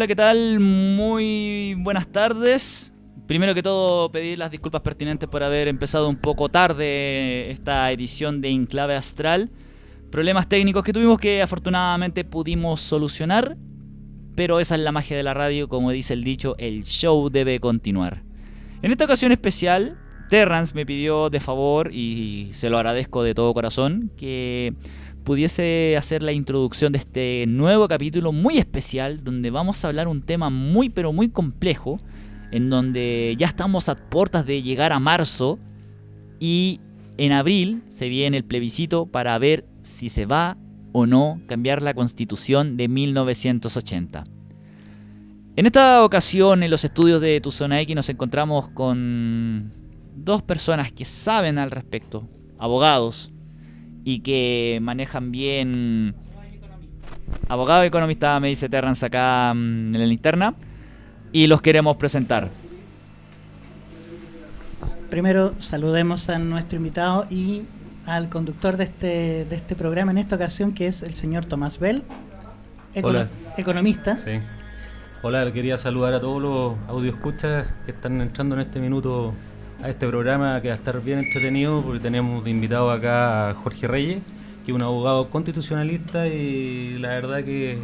Hola, ¿qué tal? Muy buenas tardes. Primero que todo, pedir las disculpas pertinentes por haber empezado un poco tarde esta edición de Enclave Astral. Problemas técnicos que tuvimos que afortunadamente pudimos solucionar, pero esa es la magia de la radio, como dice el dicho, el show debe continuar. En esta ocasión especial, Terrance me pidió de favor, y se lo agradezco de todo corazón, que pudiese hacer la introducción de este nuevo capítulo muy especial donde vamos a hablar un tema muy pero muy complejo en donde ya estamos a puertas de llegar a marzo y en abril se viene el plebiscito para ver si se va o no cambiar la constitución de 1980. En esta ocasión en los estudios de Tu Zona X nos encontramos con dos personas que saben al respecto, abogados, y que manejan bien... Abogado y economista, me dice Terrance acá mm, en la linterna. Y los queremos presentar. Primero saludemos a nuestro invitado y al conductor de este, de este programa en esta ocasión, que es el señor Tomás Bell, Hola. economista. Sí. Hola, quería saludar a todos los audioscuchas que están entrando en este minuto a este programa que va a estar bien entretenido porque tenemos de invitado acá a Jorge Reyes, que es un abogado constitucionalista y la verdad que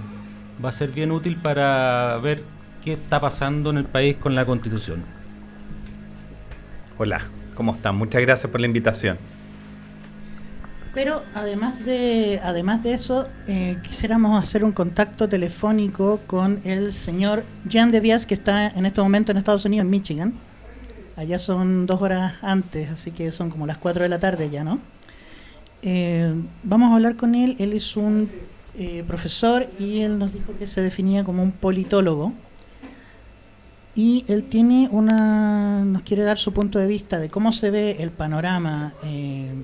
va a ser bien útil para ver qué está pasando en el país con la constitución. Hola, ¿cómo están? Muchas gracias por la invitación. Pero además de, además de eso, eh, quisiéramos hacer un contacto telefónico con el señor Jean Devias, que está en este momento en Estados Unidos, en Michigan Allá son dos horas antes, así que son como las cuatro de la tarde ya, ¿no? Eh, vamos a hablar con él. Él es un eh, profesor y él nos dijo que se definía como un politólogo. Y él tiene una, nos quiere dar su punto de vista de cómo se ve el panorama, eh,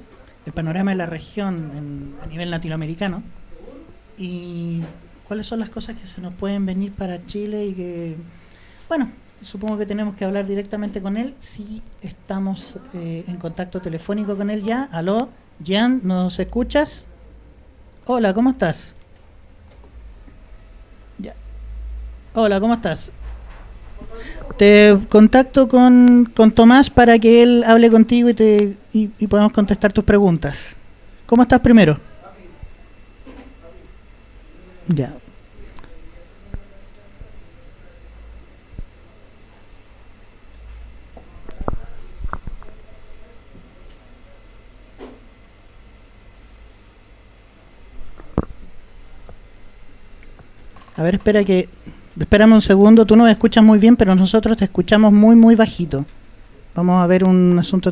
el panorama de la región a nivel latinoamericano y cuáles son las cosas que se nos pueden venir para Chile y que, bueno, supongo que tenemos que hablar directamente con él. Si estamos eh, en contacto telefónico con él ya. Aló, Jan, ¿nos escuchas? Hola, ¿cómo estás? Ya. Hola, ¿cómo estás? Te contacto con, con Tomás para que él hable contigo y, te, y, y podamos contestar tus preguntas. ¿Cómo estás primero? Ya, A ver, espera que... Espérame un segundo, tú nos escuchas muy bien, pero nosotros te escuchamos muy, muy bajito. Vamos a ver un asunto...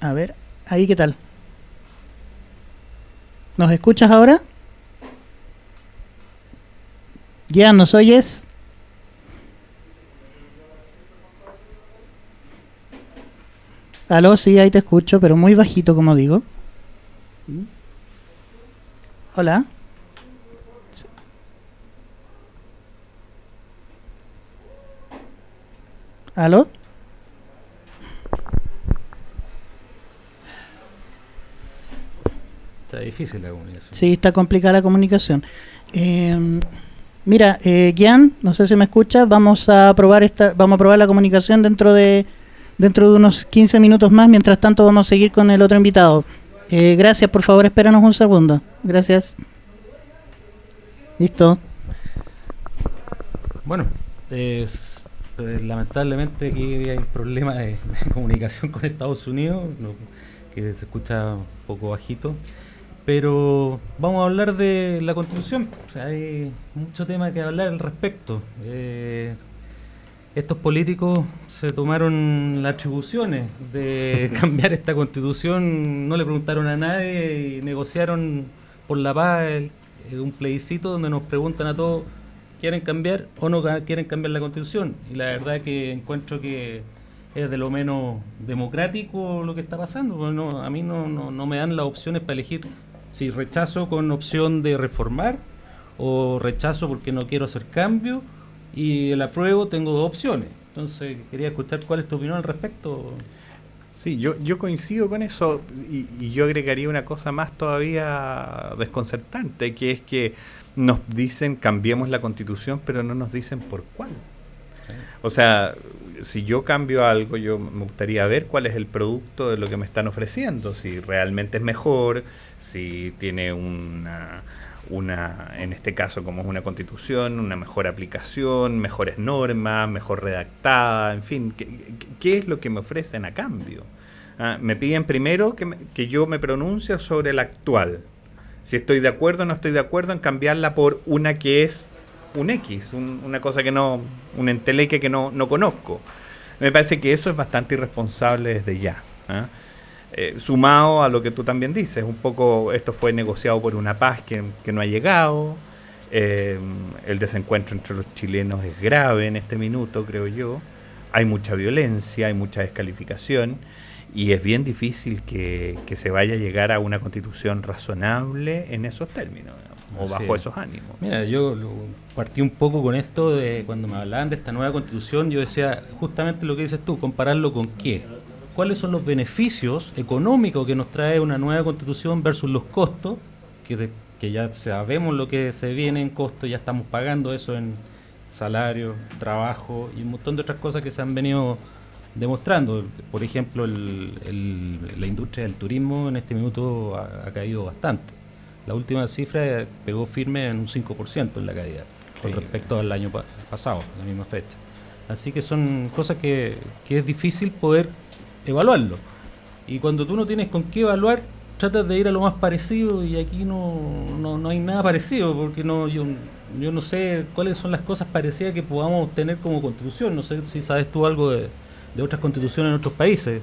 A ver, ahí qué tal. ¿Nos escuchas ahora? ¿Ya nos oyes? Aló, sí, ahí te escucho, pero muy bajito, como digo. Hola. ¿Aló? Está difícil la comunicación. Sí, está complicada la comunicación. Eh, mira, eh, Gian, no sé si me escuchas, vamos a probar esta, vamos a probar la comunicación dentro de dentro de unos 15 minutos más. Mientras tanto, vamos a seguir con el otro invitado. Eh, gracias, por favor, espéranos un segundo. Gracias. Listo. Bueno, es, lamentablemente aquí hay problemas de, de comunicación con Estados Unidos, que se escucha un poco bajito. Pero vamos a hablar de la constitución. Hay mucho tema que hablar al respecto. Eh, estos políticos se tomaron las atribuciones de cambiar esta constitución, no le preguntaron a nadie y negociaron por la paz el- eh, un plebiscito donde nos preguntan a todos quieren cambiar o no quieren cambiar la constitución. Y la verdad que encuentro que es de lo menos democrático lo que está pasando. porque no, a mí no, no, me dan las opciones para elegir si rechazo con opción de reformar o rechazo porque no quiero hacer cambio y el apruebo tengo dos opciones. Entonces quería escuchar cuál es tu opinión al respecto. Sí, yo, yo coincido con eso y, yo agregaría una cosa más todavía desconcertante, que es que nos dicen cambiemos la constitución, pero no nos dicen por cuál. O sea, si yo cambio algo, yo me gustaría ver cuál es el producto de lo que me están ofreciendo, si realmente es mejor, si tiene una, una en este caso como es una constitución, una mejor aplicación, mejores normas, mejor redactada, en fin, ¿qué, es lo que me ofrecen a cambio? Ah, me piden primero que, que yo me pronuncie sobre la actual, si estoy de acuerdo o no estoy de acuerdo en cambiarla por una que es un X, una cosa que no, un enteleque que no, no, conozco. Me parece que eso es bastante irresponsable desde ya. ¿ah? Eh, sumado a lo que tú también dices, un poco esto fue negociado por una paz que, que no ha llegado, eh, el desencuentro entre los chilenos es grave en este minuto, creo yo, hay mucha violencia, hay mucha descalificación y es bien difícil que, que se vaya a llegar a una constitución razonable en esos términos o bajo esos ánimos. Mira, yo partí un poco con esto de cuando me hablaban de esta nueva constitución, yo decía justamente lo que dices tú, compararlo con qué. ¿Cuáles son los beneficios económicos que nos trae una nueva constitución versus los costos, que, que ya sabemos lo que se viene en costo, ya estamos pagando eso en salario, trabajo y un montón de otras cosas que se han venido demostrando. Por ejemplo, la industria del turismo en este minuto ha caído bastante la última cifra pegó firme en un 5% en la caída con respecto al año pasado, la misma fecha. Así que son cosas que, que, es difícil poder evaluarlo. Y cuando tú no tienes con qué evaluar, tratas de ir a lo más parecido y aquí no, no, no hay nada parecido, porque no yo, yo no sé cuáles son las cosas parecidas que podamos tener como constitución. No sé si sabes tú algo de, de otras constituciones en otros países.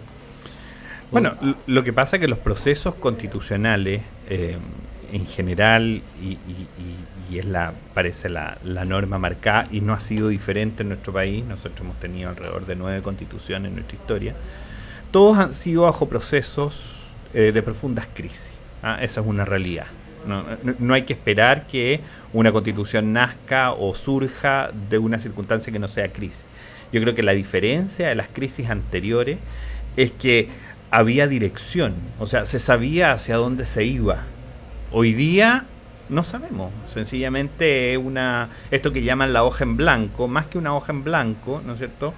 Bueno, lo que pasa es que los procesos constitucionales eh, en general y, es la parece la, norma marcada y no ha sido diferente en nuestro país. Nosotros hemos tenido alrededor de nueve constituciones en nuestra historia. Todos han sido bajo procesos eh, de profundas crisis. ¿ah? Esa es una realidad. No, no, hay que esperar que una constitución nazca o surja de una circunstancia que no sea crisis. Yo creo que la diferencia de las crisis anteriores es que había dirección, o sea, se sabía hacia dónde se iba. Hoy día no sabemos, sencillamente una esto que llaman la hoja en blanco, más que una hoja en blanco, ¿no es cierto?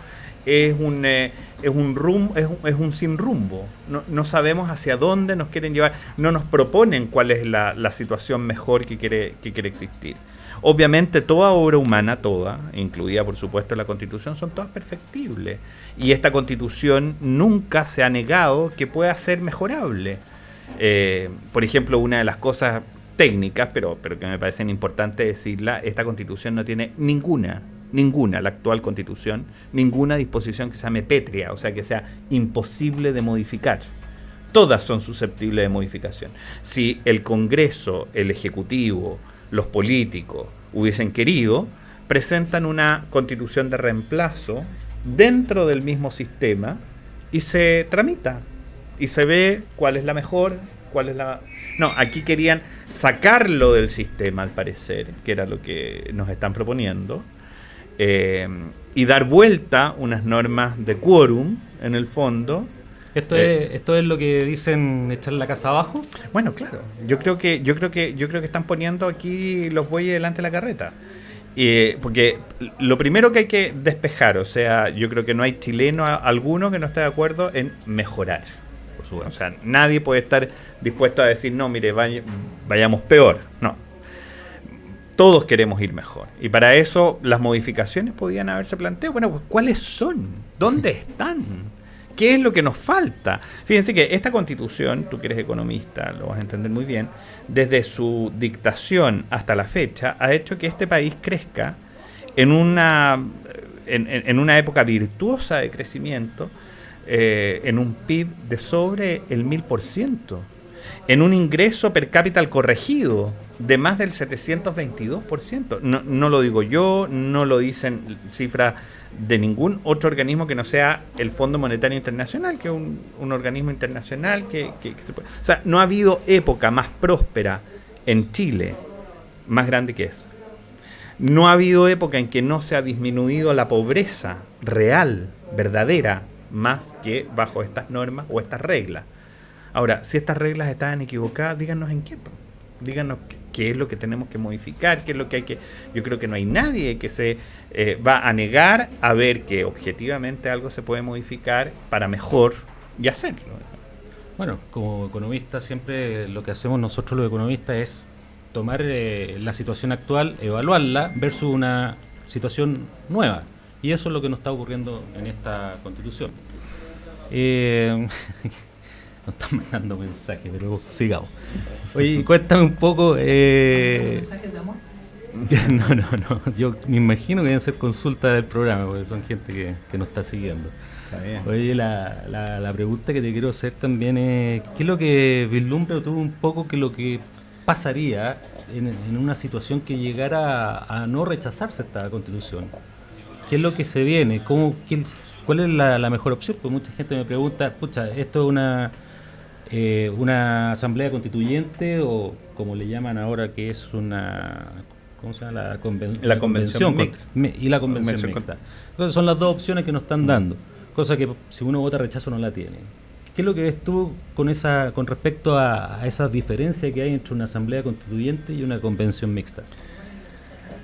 Es un eh, es un es un, es sin rumbo. No, no, sabemos hacia dónde nos quieren llevar, no nos proponen cuál es la, la situación mejor que quiere que quiere existir. Obviamente toda obra humana, toda, incluida por supuesto la Constitución, son todas perfectibles. Y esta Constitución nunca se ha negado que pueda ser mejorable. Eh, por ejemplo, una de las cosas técnicas, pero, pero que me parecen importantes decirla, esta constitución no tiene ninguna, ninguna, la actual constitución, ninguna disposición que sea pétrea, o sea, que sea imposible de modificar. Todas son susceptibles de modificación. Si el Congreso, el Ejecutivo, los políticos hubiesen querido, presentan una constitución de reemplazo dentro del mismo sistema y se tramita y se ve cuál es la mejor, cuál es la... No, aquí querían sacarlo del sistema, al parecer, que era lo que nos están proponiendo, eh, y dar vuelta unas normas de quórum, en el fondo. ¿Esto, es, eh, ¿Esto es lo que dicen echar la casa abajo? Bueno, claro. Yo creo que, yo creo que, yo creo que están poniendo aquí los bueyes delante de la carreta. Eh, porque lo primero que hay que despejar, o sea, yo creo que no hay chileno alguno que no esté de acuerdo en mejorar o sea, nadie puede estar dispuesto a decir, no, mire, vayamos peor. No. Todos queremos ir mejor. Y para eso las modificaciones podían haberse planteado. Bueno, pues ¿cuáles son? ¿Dónde están? ¿Qué es lo que nos falta? Fíjense que esta constitución, tú que eres economista, lo vas a entender muy bien, desde su dictación hasta la fecha, ha hecho que este país crezca en una, en una época virtuosa de crecimiento, eh, en un PIB de sobre el 1000%, en un ingreso per cápita corregido de más del 722%. No, no lo digo yo, no lo dicen cifras de ningún otro organismo que no sea el Fondo Monetario Internacional, que es un, organismo internacional que, se puede... O sea, no ha habido época más próspera en Chile más grande que esa. No ha habido época en que no se ha disminuido la pobreza real, verdadera, más que bajo estas normas o estas reglas. Ahora, si estas reglas están equivocadas, díganos en qué. Díganos qué es lo que tenemos que modificar, qué es lo que hay que... Yo creo que no hay nadie que se eh, va a negar a ver que objetivamente algo se puede modificar para mejor y hacerlo. Bueno, como economista siempre lo que hacemos nosotros los economistas es tomar eh, la situación actual, evaluarla versus una situación nueva. Y eso es lo que nos está ocurriendo en esta constitución. Eh, nos están mandando mensajes, pero sigamos. Oye, cuéntame un poco. Eh... ¿Mensajes de amor? No, no, no. Yo me imagino que deben ser consultas del programa, porque son gente que, que nos está siguiendo. Oye, la, la, pregunta que te quiero hacer también es: ¿qué es lo que vislumbra tú un poco que lo que pasaría en, una situación que llegara a, no rechazarse esta constitución? ¿Qué es lo que se viene? ¿Cómo, ¿Cuál es la, mejor opción? Pues mucha gente me pregunta, pucha, esto es una, eh, una asamblea constituyente o como le llaman ahora que es una... ¿Cómo se llama? La, convención, mixta. Y la convención, mixta. Entonces son las dos opciones que nos están dando, cosa que si uno vota rechazo no la tiene. ¿Qué es lo que ves tú con esa con respecto a, a esa diferencia que hay entre una asamblea constituyente y una convención mixta?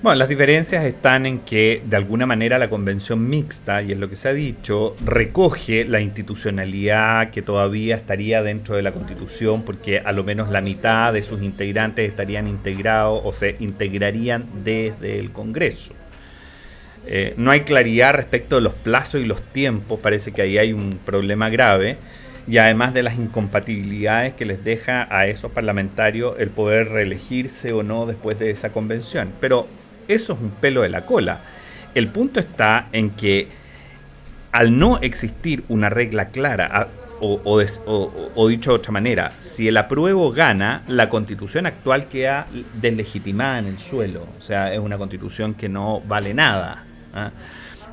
Bueno, las diferencias están en que de alguna manera la convención mixta, y es lo que se ha dicho, recoge la institucionalidad que todavía estaría dentro de la constitución, porque a lo menos la mitad de sus integrantes estarían integrados o se integrarían desde el Congreso. Eh, no hay claridad respecto de los plazos y los tiempos, parece que ahí hay un problema grave y además de las incompatibilidades que les deja a esos parlamentarios el poder reelegirse o no después de esa convención. Pero eso es un pelo de la cola. El punto está en que al no existir una regla clara, o, dicho de otra manera, si el apruebo gana, la constitución actual queda deslegitimada en el suelo. O sea, es una constitución que no vale nada. ¿ah?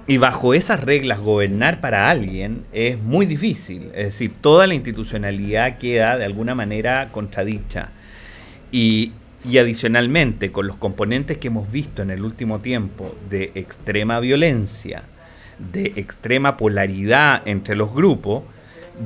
Y bajo esas reglas gobernar para alguien es muy difícil. Es decir, toda la institucionalidad queda de alguna manera contradicha. Y, y adicionalmente, con los componentes que hemos visto en el último tiempo de extrema violencia, de extrema polaridad entre los grupos,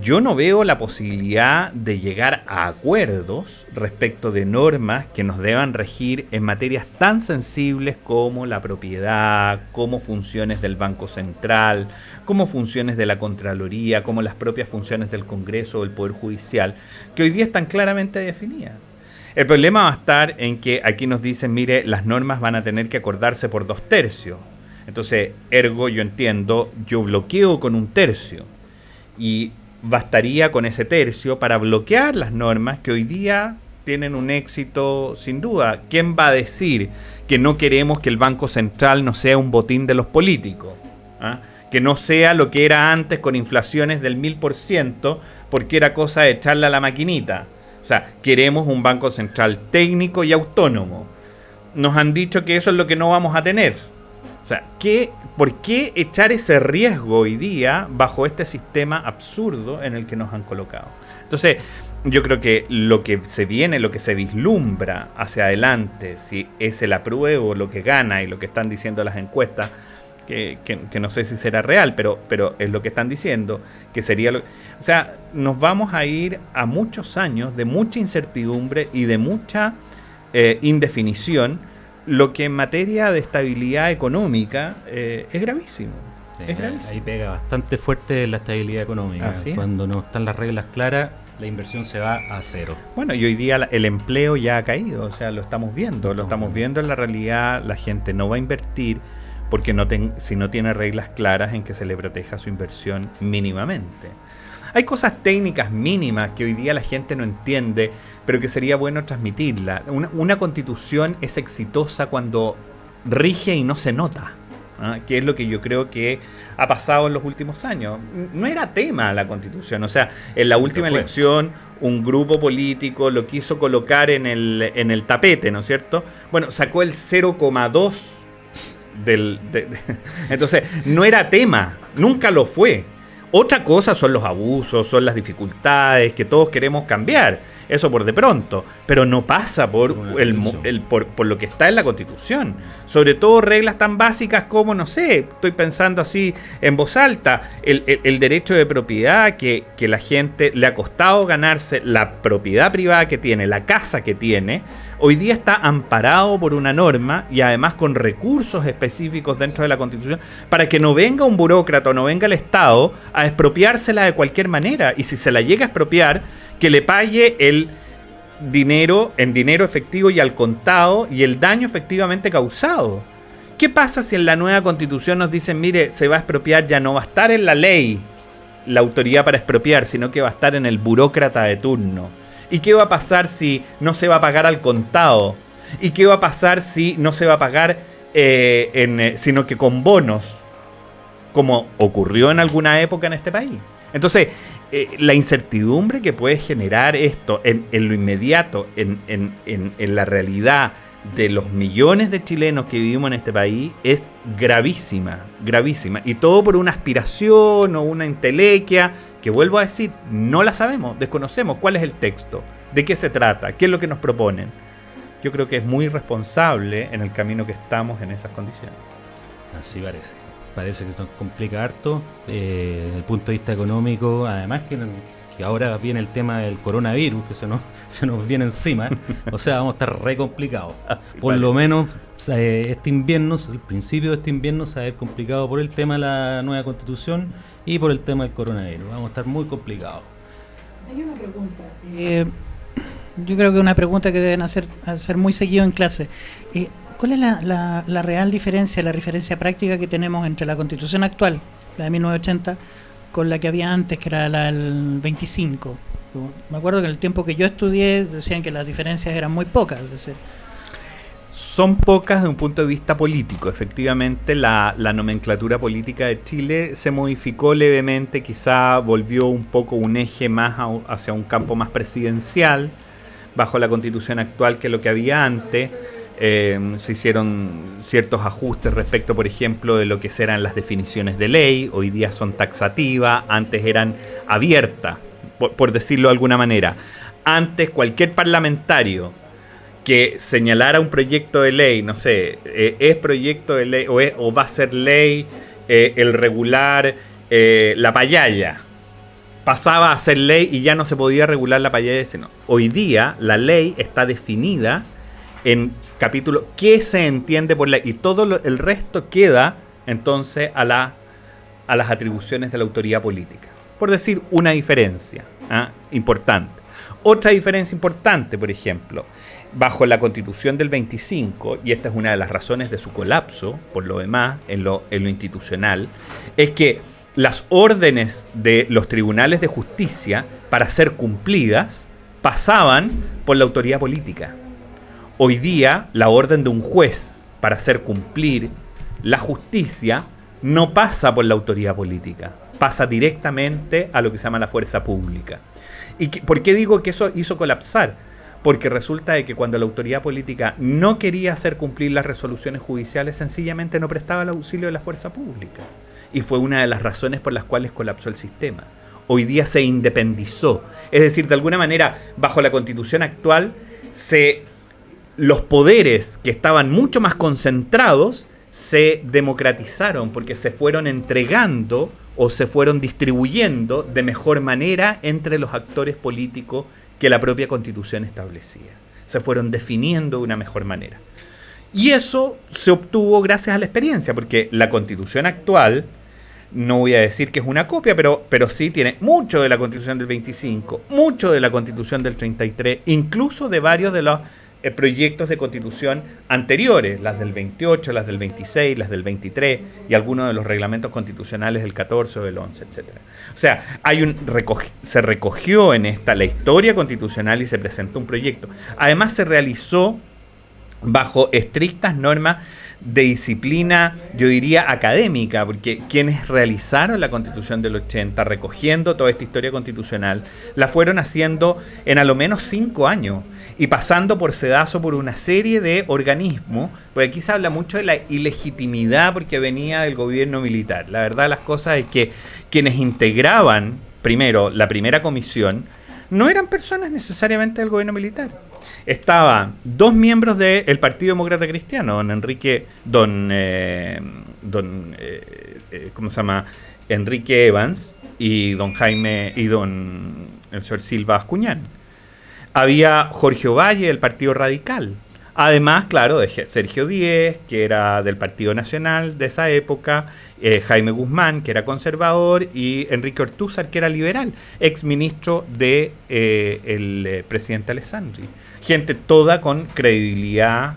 yo no veo la posibilidad de llegar a acuerdos respecto de normas que nos deban regir en materias tan sensibles como la propiedad, como funciones del Banco Central, como funciones de la Contraloría, como las propias funciones del Congreso o del Poder Judicial, que hoy día están claramente definidas. El problema va a estar en que aquí nos dicen, mire, las normas van a tener que acordarse por dos tercios. Entonces, ergo, yo entiendo, yo bloqueo con un tercio. Y bastaría con ese tercio para bloquear las normas que hoy día tienen un éxito sin duda. ¿Quién va a decir que no queremos que el Banco Central no sea un botín de los políticos? ¿Ah? Que no sea lo que era antes con inflaciones del mil por ciento, porque era cosa de echarle a la maquinita. O sea, queremos un banco central técnico y autónomo. Nos han dicho que eso es lo que no vamos a tener. O sea, ¿qué, ¿por qué echar ese riesgo hoy día bajo este sistema absurdo en el que nos han colocado? Entonces, yo creo que lo que se viene, lo que se vislumbra hacia adelante, si es el apruebo lo que gana y lo que están diciendo las encuestas, que, no sé si será real, pero, pero es lo que están diciendo, que sería lo... O sea, nos vamos a ir a muchos años de mucha incertidumbre y de mucha eh, indefinición, lo que en materia de estabilidad económica eh, es gravísimo. es gravísimo. Ahí pega bastante fuerte la estabilidad económica. Cuando no están las reglas claras, la inversión se va a cero. Bueno, y hoy día el empleo ya ha caído, o sea, lo estamos viendo, lo estamos viendo en la realidad, la gente no va a invertir porque no si no tiene reglas claras en que se le proteja su inversión mínimamente. Hay cosas técnicas mínimas que hoy día la gente no entiende, pero que sería bueno transmitirla. Una, constitución es exitosa cuando rige y no se nota. ¿ah? que es lo que yo creo que ha pasado en los últimos años. No era tema la constitución, o sea, en la última elección un grupo político lo quiso colocar en el, en el tapete, ¿no es cierto? Bueno, sacó el 0,2 del, entonces, no era tema, nunca lo fue. Otra cosa son los abusos, son las dificultades que todos queremos cambiar. Eso por de pronto, pero no pasa por, el, por, por, lo que está en la Constitución. Sobre todo reglas tan básicas como, no sé, estoy pensando así en voz alta, el, el derecho de propiedad que, que la gente le ha costado ganarse, la propiedad privada que tiene, la casa que tiene, hoy día está amparado por una norma y además con recursos específicos dentro de la Constitución para que no venga un burócrata o no venga el Estado a expropiársela de cualquier manera. Y si se la llega a expropiar, que le pague el dinero en dinero efectivo y al contado y el daño efectivamente causado. ¿Qué pasa si en la nueva constitución nos dicen, mire, se va a expropiar, ya no va a estar en la ley la autoridad para expropiar, sino que va a estar en el burócrata de turno? ¿Y qué va a pasar si no se va a pagar al contado? ¿Y qué va a pasar si no se va a pagar, eh, eh, sino que con bonos, como ocurrió en alguna época en este país? Entonces, eh, la incertidumbre que puede generar esto en, lo inmediato, en, en, la realidad de los millones de chilenos que vivimos en este país, es gravísima, gravísima. Y todo por una aspiración o una entelequia que vuelvo a decir, no la sabemos, desconocemos cuál es el texto, de qué se trata, qué es lo que nos proponen. Yo creo que es muy responsable en el camino que estamos en esas condiciones. Así parece. Parece que se nos complica harto eh, desde el punto de vista económico, además que, ahora viene el tema del coronavirus, que se nos, se nos viene encima, o sea, vamos a estar re complicados. Por lo menos eh, este invierno, el principio de este invierno se va a ver complicado por el tema de la nueva constitución y por el tema del coronavirus. Vamos a estar muy complicados. Hay una pregunta. Eh, yo creo que una pregunta que deben hacer, hacer muy seguido en clase. Eh, ¿Cuál es la, real diferencia, la referencia práctica que tenemos entre la constitución actual, la de 1980, con la que había antes, que era la del 25? Me acuerdo que en el tiempo que yo estudié decían que las diferencias eran muy pocas. Son pocas de un punto de vista político. Efectivamente, la, nomenclatura política de Chile se modificó levemente, quizá volvió un poco un eje más hacia un campo más presidencial bajo la constitución actual que lo que había antes. Eh, se hicieron ciertos ajustes respecto, por ejemplo, de lo que eran las definiciones de ley. Hoy día son taxativas, antes eran abiertas, por decirlo de alguna manera. Antes cualquier parlamentario que señalara un proyecto de ley, no sé, eh, es proyecto de ley o, va a ser ley eh, el regular la payaya. Pasaba a ser ley y ya no se podía regular la payaya. Sino. Hoy día la ley está definida en capítulo qué se entiende por ley y todo el resto queda entonces a, la, a las atribuciones de la autoridad política. Por decir una diferencia ¿ah? importante. Otra diferencia importante, por ejemplo, bajo la constitución del 25, y esta es una de las razones de su colapso, por lo demás, en lo, en lo institucional, es que las órdenes de los tribunales de justicia para ser cumplidas pasaban por la autoridad política. Hoy día, la orden de un juez para hacer cumplir la justicia no pasa por la autoridad política, pasa directamente a lo que se llama la fuerza pública. ¿Y por qué digo que eso hizo colapsar? porque resulta de que cuando la autoridad política no quería hacer cumplir las resoluciones judiciales, sencillamente no prestaba el auxilio de la fuerza pública. Y fue una de las razones por las cuales colapsó el sistema. Hoy día se independizó. Es decir, de alguna manera, bajo la constitución actual, se, los poderes que estaban mucho más concentrados se democratizaron porque se fueron entregando o se fueron distribuyendo de mejor manera entre los actores políticos que la propia constitución establecía. Se fueron definiendo de una mejor manera. Y eso se obtuvo gracias a la experiencia, porque la constitución actual, no voy a decir que es una copia, pero, pero sí tiene mucho de la constitución del 25, mucho de la constitución del 33, incluso de varios de los proyectos de constitución anteriores, las del 28, las del 26, las del 23 y algunos de los reglamentos constitucionales del 14 o del 11, etc. O sea, hay un se recogió en esta la historia constitucional y se presentó un proyecto. Además se realizó bajo estrictas normas de disciplina, yo diría, académica, porque quienes realizaron la constitución del 80, recogiendo toda esta historia constitucional, la fueron haciendo en a lo menos cinco años y pasando por sedazo por una serie de organismos, porque aquí se habla mucho de la ilegitimidad porque venía del gobierno militar. La verdad las cosas es que quienes integraban, primero, la primera comisión, no eran personas necesariamente del gobierno militar. Estaban dos miembros del Partido Demócrata Cristiano, don Enrique, don, eh, don eh, eh, ¿cómo se llama? Enrique Evans y don Jaime y don el señor Silva Ascuñán. Había Jorge Valle del Partido Radical. Además, claro, de Sergio Díez, que era del Partido Nacional de esa época, Jaime Guzmán, que era conservador, y Enrique Ortúzar, que era liberal, ex ministro del de, presidente Alessandri. Gente toda con credibilidad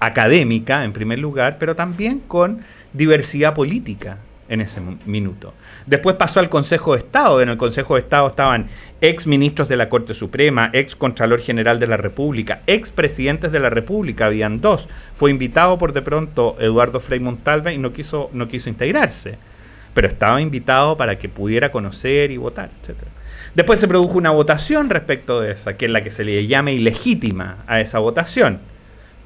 académica, en primer lugar, pero también con diversidad política en ese minuto. Después pasó al Consejo de Estado. En el Consejo de Estado estaban ex ministros de la Corte Suprema, ex Contralor General de la República, ex presidentes de la República, habían dos. Fue invitado por de pronto Eduardo Frei Montalva y no quiso, no quiso integrarse. Pero estaba invitado para que pudiera conocer y votar, etc. Después se produjo una votación respecto de esa, que es la que se le llama ilegítima a esa votación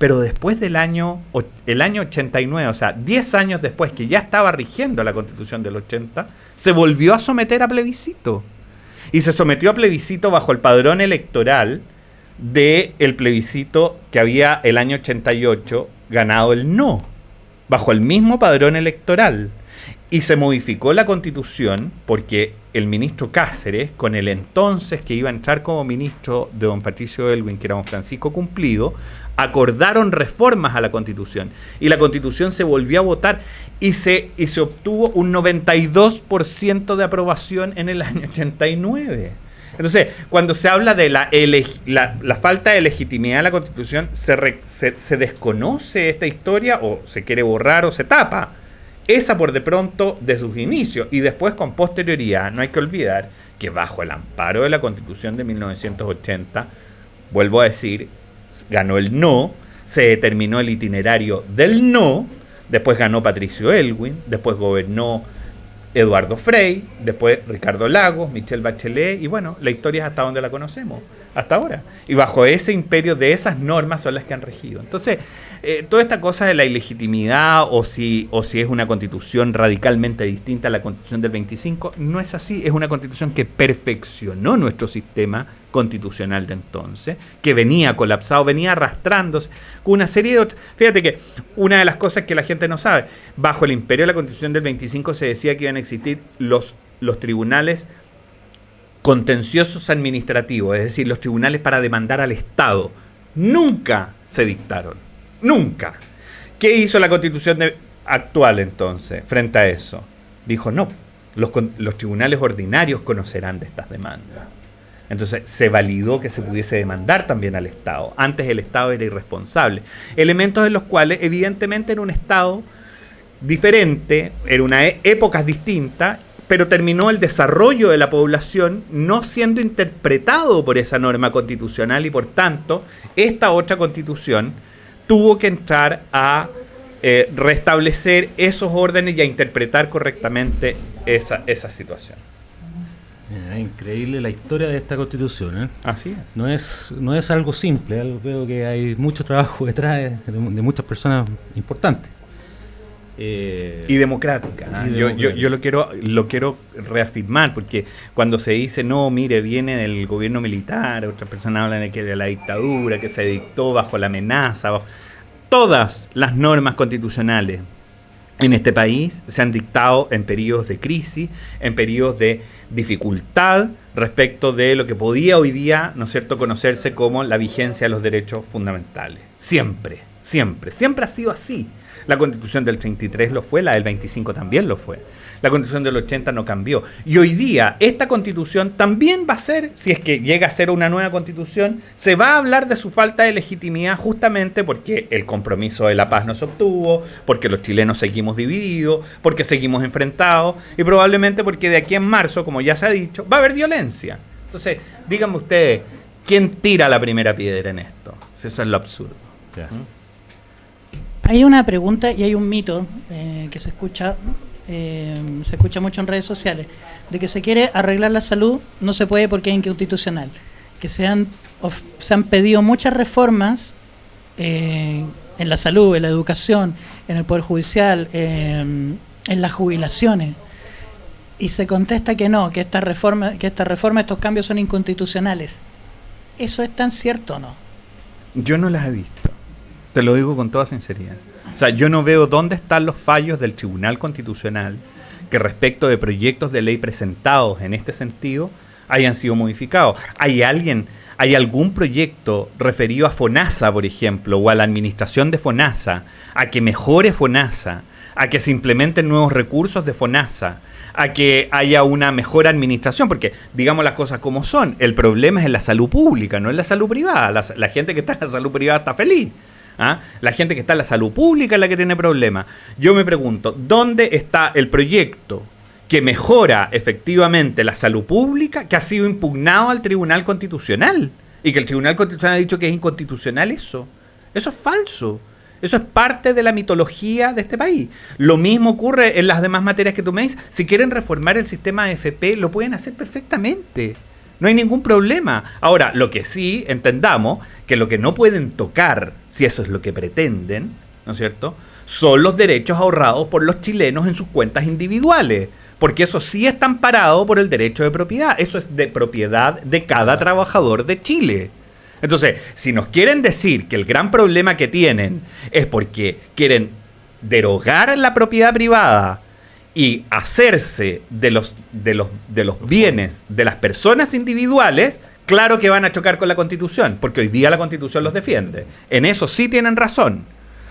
pero después del año, el año 89, o sea, 10 años después que ya estaba rigiendo la constitución del 80, se volvió a someter a plebiscito. Y se sometió a plebiscito bajo el padrón electoral del el plebiscito que había el año 88 ganado el no, bajo el mismo padrón electoral. Y se modificó la constitución porque el ministro Cáceres, con el entonces que iba a entrar como ministro de don Patricio Elwin, que era don Francisco Cumplido, acordaron reformas a la constitución. Y la constitución se volvió a votar y se, y se obtuvo un 92% de aprobación en el año 89. Entonces, cuando se habla de la, la, falta de legitimidad de la constitución, se, se, se desconoce esta historia o se quiere borrar o se tapa esa por de pronto desde sus inicios y después con posterioridad, no hay que olvidar que bajo el amparo de la constitución de 1980, vuelvo a decir, ganó el no, se determinó el itinerario del no, después ganó Patricio Elwin, después gobernó Eduardo Frey, después Ricardo Lagos, Michelle Bachelet, y bueno, la historia es hasta donde la conocemos, hasta ahora. Y bajo ese imperio de esas normas son las que han regido. Entonces, eh, toda esta cosa de la ilegitimidad o si, o si es una constitución radicalmente distinta a la constitución del 25, no es así, es una constitución que perfeccionó nuestro sistema constitucional de entonces, que venía colapsado, venía arrastrándose con una serie de otras... Fíjate que una de las cosas que la gente no sabe, bajo el imperio de la constitución del 25 se decía que iban a existir los, los tribunales contenciosos administrativos, es decir, los tribunales para demandar al Estado. Nunca se dictaron Nunca. ¿Qué hizo la constitución actual entonces frente a eso? Dijo, no, los, tribunales ordinarios conocerán de estas demandas. Entonces se validó que se pudiese demandar también al Estado. Antes el Estado era irresponsable. Elementos en los cuales evidentemente en un Estado diferente, en una e, épocas distintas, pero terminó el desarrollo de la población no siendo interpretado por esa norma constitucional y por tanto esta otra constitución tuvo que entrar a eh, restablecer esos órdenes y a interpretar correctamente esa, esa situación. Es increíble la historia de esta constitución. ¿eh? Así es. No es, no es algo simple, veo que hay mucho trabajo detrás de, muchas personas importantes. Eh, y democrática. ¿ah? Yo, yo, lo quiero lo quiero reafirmar porque cuando se dice no, mire, viene del gobierno militar, otras personas hablan de que de la dictadura que se dictó bajo la amenaza, todas las normas constitucionales en este país se han dictado en periodos de crisis, en periodos de dificultad respecto de lo que podía hoy día, ¿no es cierto?, conocerse como la vigencia de los derechos fundamentales. Siempre, siempre, siempre ha sido así. La constitución del 33 lo fue, la del 25 también lo fue. La constitución del 80 no cambió. Y hoy día esta constitución también va a ser, si es que llega a ser una nueva constitución, se va a hablar de su falta de legitimidad justamente porque el compromiso de la paz no se obtuvo, porque los chilenos seguimos divididos, porque seguimos enfrentados y probablemente porque de aquí en marzo, como ya se ha dicho, va a haber violencia. Entonces, díganme ustedes, ¿quién tira la primera piedra en esto? eso es lo absurdo. ¿Mm? Hay una pregunta y hay un mito eh, que se escucha, eh, se escucha mucho en redes sociales, de que se quiere arreglar la salud, no se puede porque es inconstitucional. Que se han, se han pedido muchas reformas eh, en la salud, en la educación, en el Poder Judicial, en las jubilaciones. y se contesta que no, que esta reforma, que esta reforma, estos cambios son inconstitucionales. ¿Eso es tan cierto o no? Yo no las he visto. Te lo digo con toda sinceridad. O sea, yo no veo dónde están los fallos del Tribunal Constitucional que respecto de proyectos de ley presentados en este sentido hayan sido modificados. ¿Hay alguien, hay algún proyecto referido a FONASA, por ejemplo, o a la administración de FONASA, a que mejore FONASA, a que se implementen nuevos recursos de FONASA, a que haya una mejor administración, porque digamos las cosas como son, el problema es en la salud pública, no en la salud privada. La, gente que está en la salud privada está feliz. ¿Ah? La gente que está en la salud pública es la que tiene problemas. Yo me pregunto, ¿dónde está el proyecto que mejora efectivamente la salud pública que ha sido impugnado al Tribunal Constitucional? Y que el Tribunal Constitucional ha dicho que es inconstitucional eso. Eso es falso. Eso es parte de la mitología de este país. Lo mismo ocurre en las demás materias que tú me dices. Si quieren reformar el sistema de FP, lo pueden hacer perfectamente. No hay ningún problema. Ahora, lo que sí entendamos, que lo que no pueden tocar, si eso es lo que pretenden, ¿no es cierto? Son los derechos ahorrados por los chilenos en sus cuentas individuales. Porque eso sí está amparado por el derecho de propiedad. Eso es de propiedad de cada trabajador de Chile. Entonces, si nos quieren decir que el gran problema que tienen es porque quieren derogar la propiedad privada y hacerse de los, de los, de los bienes de las personas individuales, claro que van a chocar con la constitución, porque hoy día la constitución los defiende. En eso sí tienen razón.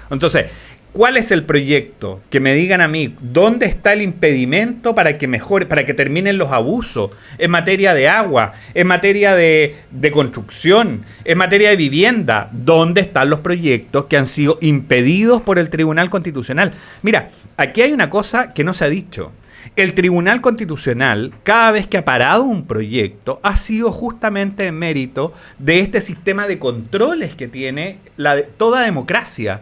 Entonces, ¿Cuál es el proyecto? Que me digan a mí, ¿dónde está el impedimento para que mejore, para que terminen los abusos en materia de agua, en materia de, de, construcción, en materia de vivienda? ¿Dónde están los proyectos que han sido impedidos por el Tribunal Constitucional? Mira, aquí hay una cosa que no se ha dicho. El Tribunal Constitucional, cada vez que ha parado un proyecto, ha sido justamente en mérito de este sistema de controles que tiene toda democracia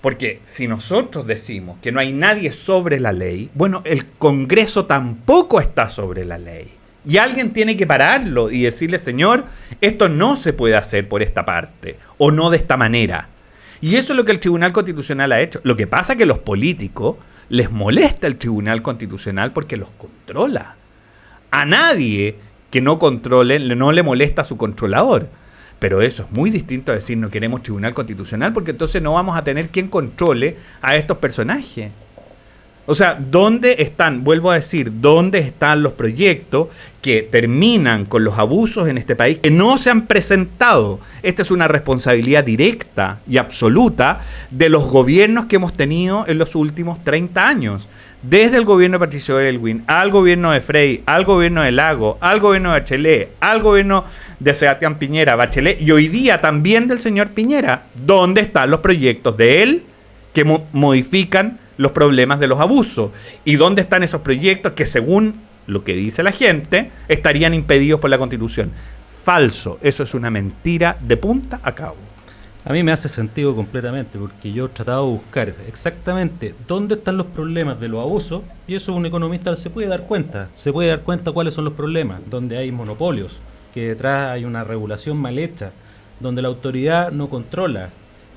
porque si nosotros decimos que no hay nadie sobre la ley, bueno, el Congreso tampoco está sobre la ley. Y alguien tiene que pararlo y decirle, Señor, esto no se puede hacer por esta parte o no de esta manera. Y eso es lo que el Tribunal Constitucional ha hecho. Lo que pasa es que los políticos les molesta el Tribunal Constitucional porque los controla. A nadie que no controle no le molesta a su controlador. Pero eso es muy distinto a decir no queremos tribunal constitucional porque entonces no vamos a tener quien controle a estos personajes. O sea, ¿dónde están, vuelvo a decir, dónde están los proyectos que terminan con los abusos en este país que no se han presentado? Esta es una responsabilidad directa y absoluta de los gobiernos que hemos tenido en los últimos 30 años. Desde el gobierno de Patricio Elwin, al gobierno de Frey, al gobierno de Lago, al gobierno de Bachelet, al gobierno de Sebastián Piñera, Bachelet y hoy día también del señor Piñera. ¿Dónde están los proyectos de él que modifican los problemas de los abusos? ¿Y dónde están esos proyectos que según lo que dice la gente estarían impedidos por la Constitución? Falso, eso es una mentira de punta a cabo. A mí me hace sentido completamente, porque yo he tratado de buscar exactamente dónde están los problemas de los abusos, y eso un economista se puede dar cuenta, se puede dar cuenta cuáles son los problemas, donde hay monopolios, que detrás hay una regulación mal hecha, donde la autoridad no controla.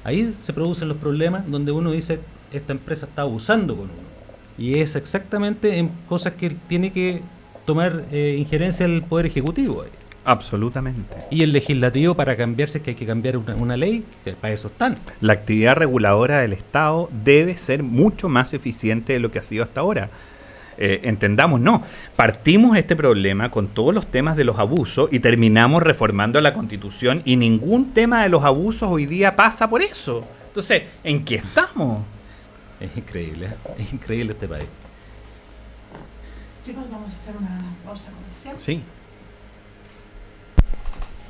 Ahí se producen los problemas donde uno dice, esta empresa está abusando con uno. Y es exactamente en cosas que tiene que tomar eh, injerencia el Poder Ejecutivo. Absolutamente. Y el legislativo para cambiarse es que hay que cambiar una, una ley, que para eso están. La actividad reguladora del Estado debe ser mucho más eficiente de lo que ha sido hasta ahora. Eh, entendamos, no. Partimos este problema con todos los temas de los abusos y terminamos reformando la constitución y ningún tema de los abusos hoy día pasa por eso. Entonces, ¿en qué estamos? Es increíble, es increíble este país. Chicos, vamos a hacer una pausa comercial. Sí.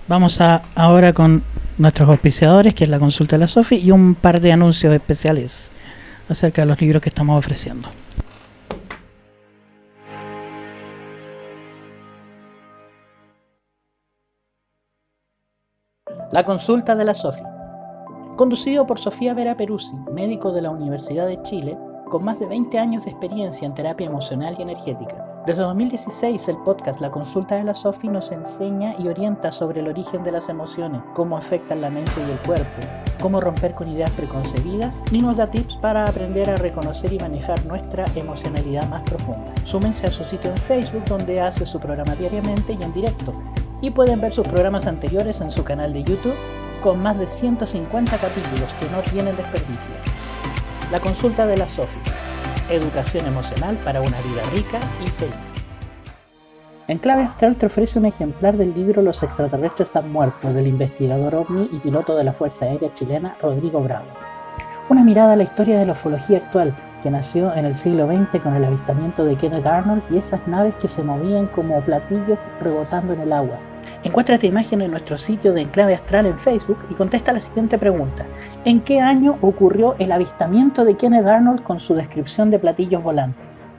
Vamos a ahora con nuestros auspiciadores, que es la consulta de la SOFI, y un par de anuncios especiales acerca de los libros que estamos ofreciendo. La consulta de la SOFI. Conducido por Sofía Vera Peruzzi, médico de la Universidad de Chile, con más de 20 años de experiencia en terapia emocional y energética Desde 2016 el podcast La Consulta de la Sofi nos enseña y orienta sobre el origen de las emociones, cómo afectan la mente y el cuerpo, cómo romper con ideas preconcebidas y nos da tips para aprender a reconocer y manejar nuestra emocionalidad más profunda. Súmense a su sitio en Facebook donde hace su programa diariamente y en directo y pueden ver sus programas anteriores en su canal de YouTube con más de 150 capítulos que no tienen desperdicio. La Consulta de la Sofi Educación emocional para una vida rica y feliz. En Clave Astral te ofrece un ejemplar del libro Los extraterrestres han muerto del investigador ovni y piloto de la Fuerza Aérea Chilena Rodrigo Bravo. Una mirada a la historia de la ufología actual que nació en el siglo XX con el avistamiento de Kenneth Arnold y esas naves que se movían como platillos rebotando en el agua. Encuentra esta imagen en nuestro sitio de Enclave Astral en Facebook y contesta la siguiente pregunta. ¿En qué año ocurrió el avistamiento de Kenneth Arnold con su descripción de platillos volantes?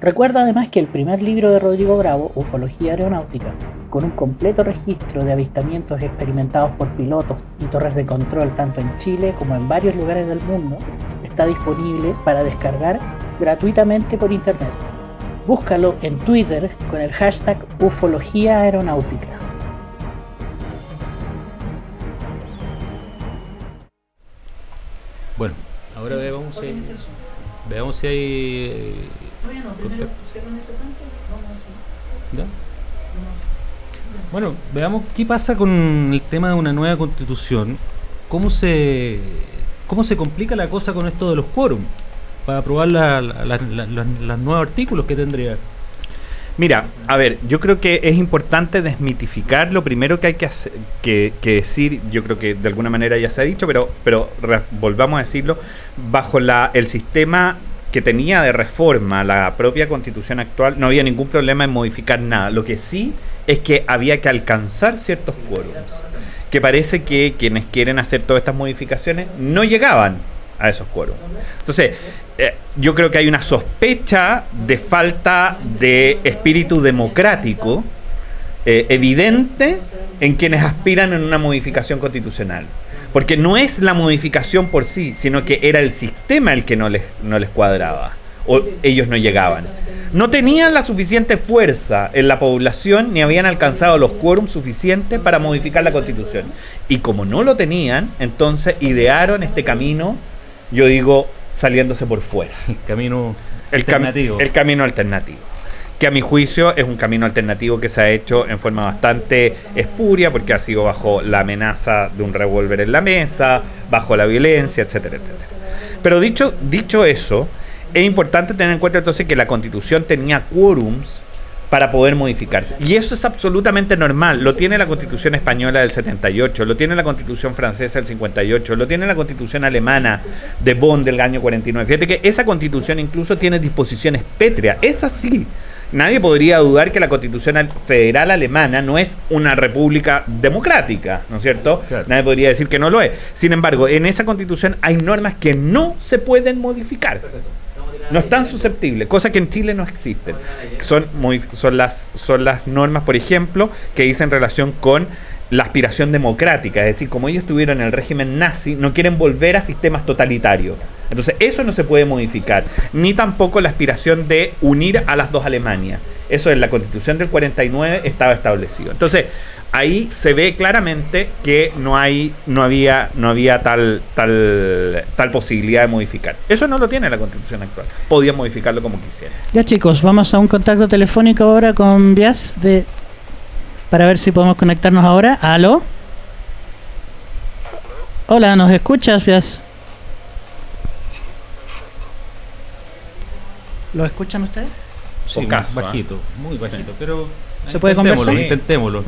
Recuerda además que el primer libro de Rodrigo Bravo, Ufología Aeronáutica, con un completo registro de avistamientos experimentados por pilotos y torres de control tanto en Chile como en varios lugares del mundo, está disponible para descargar gratuitamente por internet. Búscalo en Twitter con el hashtag Ufología Aeronáutica. Bueno, ahora veamos si, veamos si hay... ¿Ya? Bueno, veamos qué pasa con el tema de una nueva constitución. ¿Cómo se, cómo se complica la cosa con esto de los quórum? Para aprobar la- la- los nuevos artículos que tendría. Mira, a ver, yo creo que es importante desmitificar lo primero que hay que, hacer- que, decir, yo creo que de alguna manera ya se ha dicho, pero, pero volvamos a decirlo, bajo la, el sistema que tenía de reforma la propia constitución actual, no había ningún problema en modificar nada. Lo que sí es que había que alcanzar ciertos quórums, que parece que quienes quieren hacer todas estas modificaciones no llegaban a esos quórums. Entonces, eh, yo creo que hay una sospecha de falta de espíritu democrático eh, evidente en quienes aspiran en una modificación constitucional. Porque no es la modificación por sí, sino que era el sistema el que no les, no les cuadraba. O ellos no llegaban. No tenían la suficiente fuerza en la población ni habían alcanzado los quórums suficientes para modificar la constitución. Y como no lo tenían, entonces idearon este camino, yo digo, saliéndose por fuera El camino el, cam- alternativo. el camino alternativo. Que a mi juicio es un camino alternativo que se ha hecho en forma bastante espuria, porque ha sido bajo la amenaza de un revólver en la mesa, bajo la violencia, etcétera, etcétera. Pero dicho, dicho eso, es importante tener en cuenta entonces que la constitución tenía quórums para poder modificarse. Y eso es absolutamente normal. Lo tiene la constitución española del 78, lo tiene la constitución francesa del 58, lo tiene la constitución alemana de Bonn del año 49. Fíjate que esa constitución incluso tiene disposiciones pétreas. Es así. Nadie podría dudar que la constitución al- federal alemana no es una república democrática, ¿no es cierto? Claro. Nadie podría decir que no lo es. Sin embargo, en esa constitución hay normas que no se pueden modificar. No están susceptibles, cosa que en Chile no existen. Son, muy, son, las, son las normas, por ejemplo, que dicen relación con la aspiración democrática. Es decir, como ellos tuvieron el régimen nazi, no quieren volver a sistemas totalitarios. Entonces, eso no se puede modificar. Ni tampoco la aspiración de unir a las dos Alemanias. Eso en la constitución del 49 estaba establecido. Entonces, ahí se ve claramente que no hay no había no había tal tal tal posibilidad de modificar eso no lo tiene la constitución actual podían modificarlo como quisieran Ya chicos, vamos a un contacto telefónico ahora con Bias de para ver si podemos conectarnos ahora. ¿Aló? Hola, ¿nos escuchas, Bias? ¿Lo escuchan ustedes? Sí, bajito, muy bajito, pero ¿Se puede intentémoslo, conversar? Intentémoslo.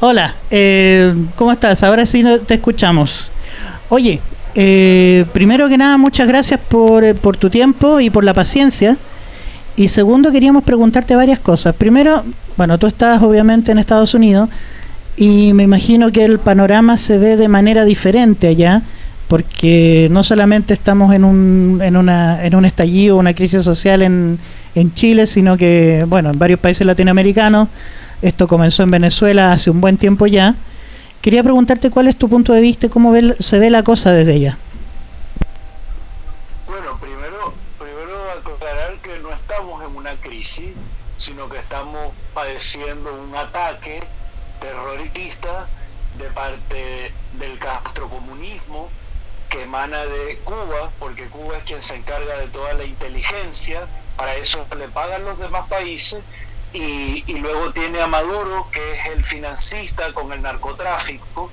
Hola, eh, ¿cómo estás? Ahora sí te escuchamos. Oye, eh, primero que nada, muchas gracias por, eh, por tu tiempo y por la paciencia. Y segundo, queríamos preguntarte varias cosas. Primero, bueno, tú estás obviamente en Estados Unidos y me imagino que el panorama se ve de manera diferente allá, porque no solamente estamos en un, en una, en un estallido, una crisis social en, en Chile, sino que, bueno, en varios países latinoamericanos. Esto comenzó en Venezuela hace un buen tiempo ya. Quería preguntarte cuál es tu punto de vista y cómo ve- se ve la cosa desde allá. Bueno, primero, primero aclarar que no estamos en una crisis, sino que estamos padeciendo un ataque terrorista de parte del castrocomunismo que emana de Cuba, porque Cuba es quien se encarga de toda la inteligencia, para eso le pagan los demás países, y, y luego tiene a Maduro, que es el financista con el narcotráfico,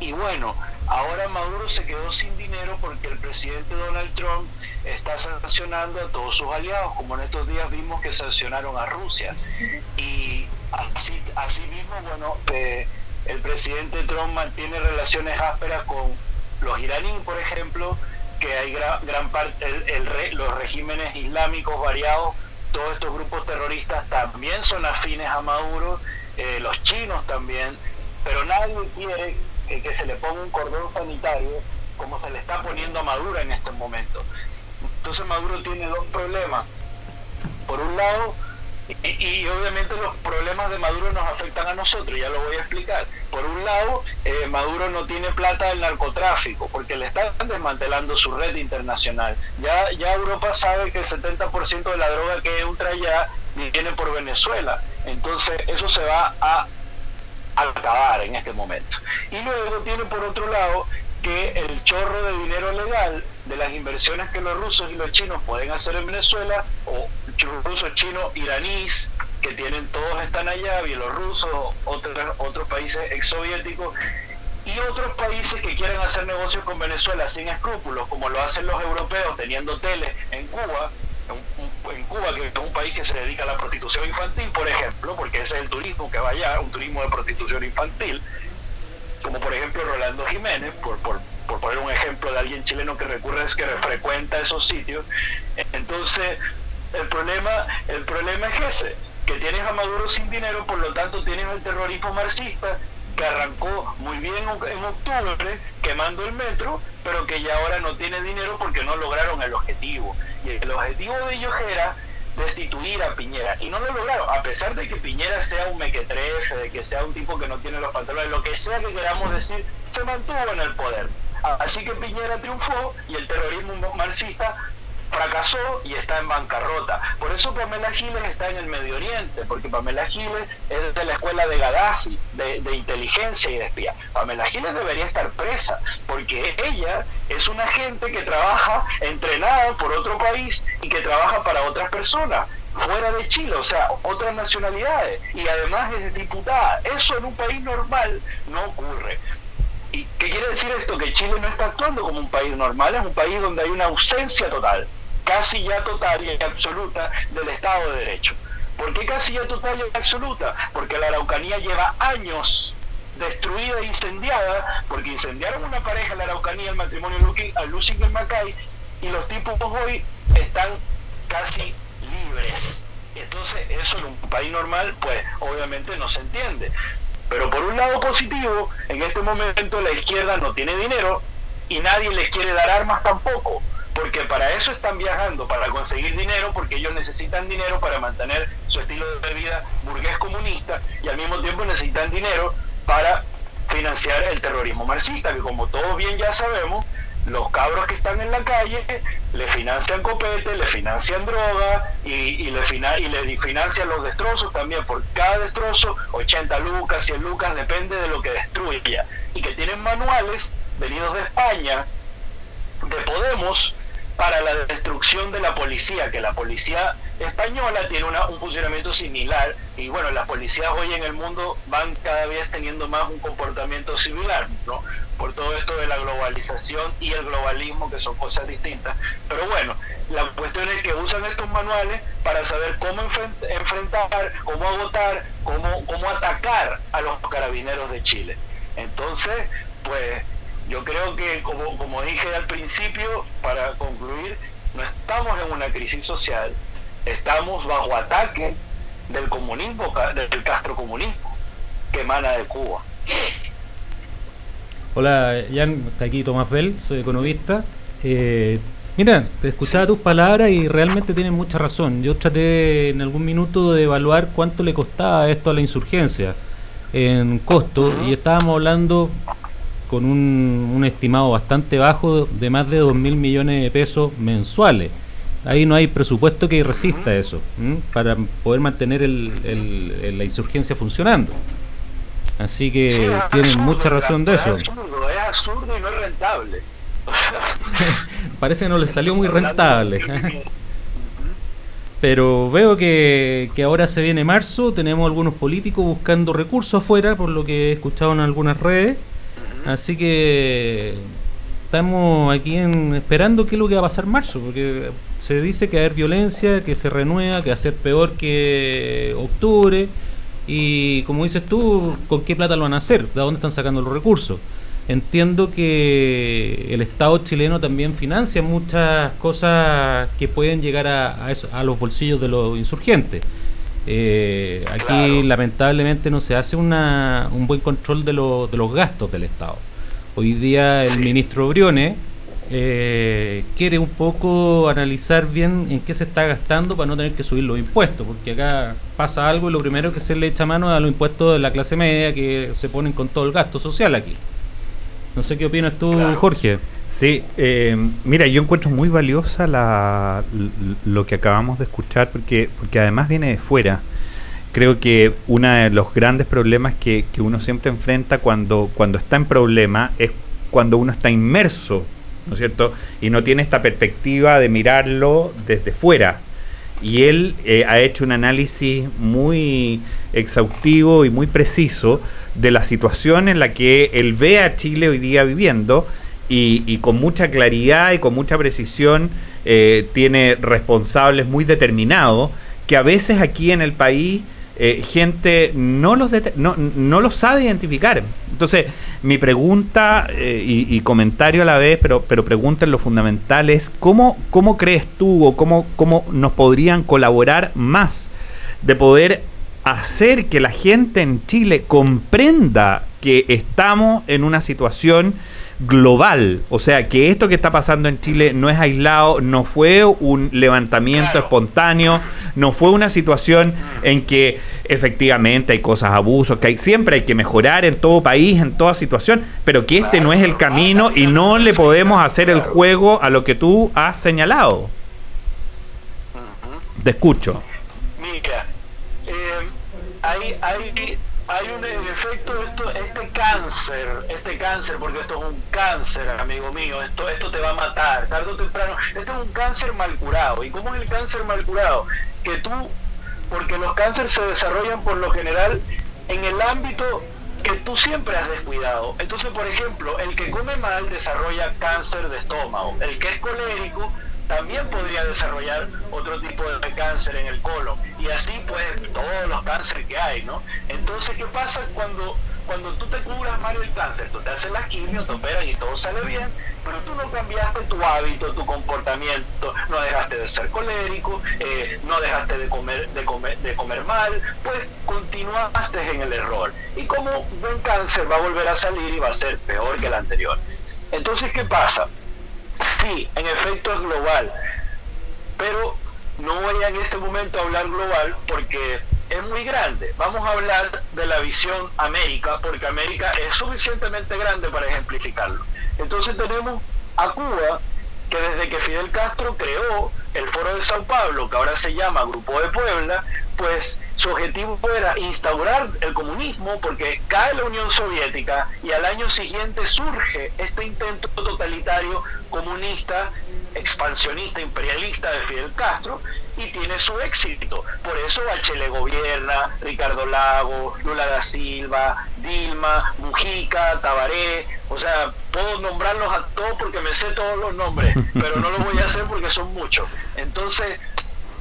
y bueno, ahora Maduro se quedó sin dinero porque el presidente Donald Trump está sancionando a todos sus aliados, como en estos días vimos que sancionaron a Rusia. Y así, mismo, bueno, eh, el presidente Trump mantiene relaciones ásperas con los iraníes, por ejemplo, que hay gran, gran parte, el, los regímenes islámicos variados, todos estos grupos terroristas también son afines a Maduro, eh, los chinos también, pero nadie quiere que, se le ponga un cordón sanitario como se le está poniendo a Maduro en este momento. Entonces Maduro tiene dos problemas. Por un lado, y, obviamente los problemas de Maduro nos afectan a nosotros, ya lo voy a explicar. Por un lado, eh, Maduro no tiene plata del narcotráfico, porque le están desmantelando su red internacional. Ya, ya Europa sabe que el 70% de la droga que entra ya viene por Venezuela. Entonces eso se va a acabar en este momento. Y luego tiene por otro lado que el chorro de dinero legal de las inversiones que los rusos y los chinos pueden hacer en Venezuela, o rusos, chinos, iraníes, que tienen todos están allá, bielorrusos, otros, otros países exsoviéticos, y otros países que quieren hacer negocios con Venezuela sin escrúpulos, como lo hacen los europeos teniendo teles en Cuba, en Cuba, que es un país que se dedica a la prostitución infantil, por ejemplo, porque ese es el turismo que vaya, un turismo de prostitución infantil, como por ejemplo Rolando Jiménez, por, por, por poner un ejemplo de alguien chileno que recurre, es que frecuenta esos sitios. Entonces, el problema, el problema es ese, que tienes a Maduro sin dinero, por lo tanto tienes el terrorismo marxista que arrancó muy bien en octubre quemando el metro, pero que ya ahora no tiene dinero porque no lograron el objetivo. Y el objetivo de ellos era destituir a Piñera. Y no lo lograron, a pesar de que Piñera sea un mequetrefe, de que sea un tipo que no tiene los pantalones, lo que sea que queramos decir, se mantuvo en el poder. Así que Piñera triunfó y el terrorismo marxista fracasó y está en bancarrota. Por eso Pamela Giles está en el Medio Oriente, porque Pamela Giles es de la escuela de Gaddafi, de, de, inteligencia y de espía. Pamela Giles debería estar presa, porque ella es una gente que trabaja entrenada por otro país y que trabaja para otras personas fuera de Chile, o sea, otras nacionalidades, y además es diputada. Eso en un país normal no ocurre. ¿Y qué quiere decir esto? Que Chile no está actuando como un país normal, es un país donde hay una ausencia total casi ya total y absoluta del Estado de Derecho. ¿Por qué casi ya total y absoluta? Porque la Araucanía lleva años destruida e incendiada, porque incendiaron una pareja en la Araucanía, el matrimonio Lucy y Macay, y los tipos hoy están casi libres. Entonces, eso en un país normal, pues obviamente no se entiende. Pero por un lado positivo, en este momento la izquierda no tiene dinero y nadie les quiere dar armas tampoco porque para eso están viajando, para conseguir dinero, porque ellos necesitan dinero para mantener su estilo de vida burgués comunista y al mismo tiempo necesitan dinero para financiar el terrorismo marxista, que como todos bien ya sabemos, los cabros que están en la calle le financian copete, le financian droga y, le, y le financian los destrozos también. Por cada destrozo, 80 lucas, 100 lucas, depende de lo que destruya. Y que tienen manuales venidos de España, de Podemos, para la destrucción de la policía, que la policía española tiene un funcionamiento similar y bueno, las policías hoy en el mundo van cada vez teniendo más un comportamiento similar, ¿no? Por todo esto de la globalización y el globalismo, que son cosas distintas. Pero bueno, la cuestión es que usan estos manuales para saber cómo enfrentar, cómo agotar, cómo, cómo atacar a los carabineros de Chile. Entonces, pues yo creo que, como, como dije al principio, para concluir, no estamos en una crisis social, estamos bajo ataque del comunismo, del castrocomunismo que emana de Cuba. Hola, Jan, está aquí Tomás Bell, soy economista. Eh, mira, te escuchaba tus palabras y realmente tienes mucha razón. Yo traté en algún minuto de evaluar cuánto le costaba esto a la insurgencia en costo y estábamos hablando con un, estimado bastante bajo de más de 2 mil millones de pesos mensuales. Ahí no hay presupuesto que resista eso, para poder mantener el, la insurgencia funcionando. Así que tienen mucha razón de eso. Es absurdo, y no es rentable. Parece que no les salió muy rentable. Pero veo que, que, ahora se viene marzo, tenemos algunos políticos buscando recursos afuera, por lo que he escuchado en algunas redes. Así que estamos aquí en, esperando qué es lo que va a pasar en marzo, porque se dice que va a haber violencia, que se renueva, que va a ser peor que octubre. Y como dices tú, ¿con qué plata lo van a hacer? ¿De dónde están sacando los recursos? Entiendo que el Estado chileno también financia muchas cosas que pueden llegar a, a, los bolsillos de los insurgentes. Eh, aquí lamentablemente no se hace una, un buen control de, de los gastos del Estado. Hoy día el ministro Briones eh, quiere un poco analizar bien en qué se está gastando para no tener que subir los impuestos, porque acá pasa algo y lo primero que se le echa mano es a los impuestos de la clase media que se ponen con todo el gasto social aquí. No sé qué opinas tú, Jorge. Sí, eh, mira, yo encuentro muy valiosa la, lo que acabamos de escuchar porque, porque además viene de fuera. Creo que uno de los grandes problemas que, que uno siempre enfrenta cuando, cuando está en problema es cuando uno está inmerso ¿no es cierto? Y no tiene esta perspectiva de mirarlo desde fuera. Y él eh, ha hecho un análisis muy exhaustivo y muy preciso de la situación en la que él ve a Chile hoy día viviendo y, con mucha claridad y con mucha precisión eh, tiene responsables muy determinados que a veces aquí en el país eh, gente no los, no, no los sabe identificar. Entonces, mi pregunta eh, y, comentario a la vez, pero, pero pregunta lo fundamental es, ¿cómo, cómo crees tú o cómo, cómo nos podrían colaborar más de poder hacer que la gente en Chile comprenda que estamos en una situación global. O sea, que esto que está pasando en Chile no es aislado, no fue un levantamiento espontáneo, no fue una situación en que efectivamente hay cosas, abusos, que hay, siempre hay que mejorar en todo país, en toda situación, pero que este no es el camino y no le podemos hacer el juego a lo que tú has señalado. Te escucho. Mira, eh, hay, hay hay un efecto esto este cáncer este cáncer porque esto es un cáncer amigo mío esto esto te va a matar tarde o temprano. Esto es un cáncer mal curado. Y cómo es el cáncer mal curado que tú porque los cánceres se desarrollan por lo general en el ámbito que tú siempre has descuidado. Entonces por ejemplo el que come mal desarrolla cáncer de estómago. El que es colérico también podría desarrollar otro tipo de cáncer en el colon y así pues todos los cánceres que hay, ¿no? Entonces, ¿qué pasa cuando, cuando tú te cubras mal el cáncer? Tú te haces la quimio, te operan y todo sale bien, pero tú no cambiaste tu hábito, tu comportamiento, no dejaste de ser colérico, eh, no dejaste de comer, de, comer, de comer mal, pues continuaste en el error. Y como un cáncer va a volver a salir y va a ser peor que el anterior. Entonces, ¿qué pasa? Sí, en efecto es global, pero no voy en este momento a hablar global porque es muy grande. Vamos a hablar de la visión América, porque América es suficientemente grande para ejemplificarlo. Entonces tenemos a Cuba, que desde que Fidel Castro creó el Foro de Sao Paulo, que ahora se llama Grupo de Puebla, pues su objetivo era instaurar el comunismo porque cae la Unión Soviética y al año siguiente surge este intento totalitario comunista, expansionista, imperialista de Fidel Castro y tiene su éxito. Por eso Bachelet gobierna, Ricardo Lago, Lula da Silva, Dilma, Mujica, Tabaré, o sea, puedo nombrarlos a todos porque me sé todos los nombres, pero no lo voy a hacer porque son muchos. Entonces,